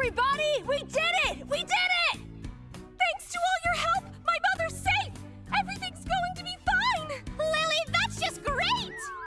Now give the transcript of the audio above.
everybody! We did it!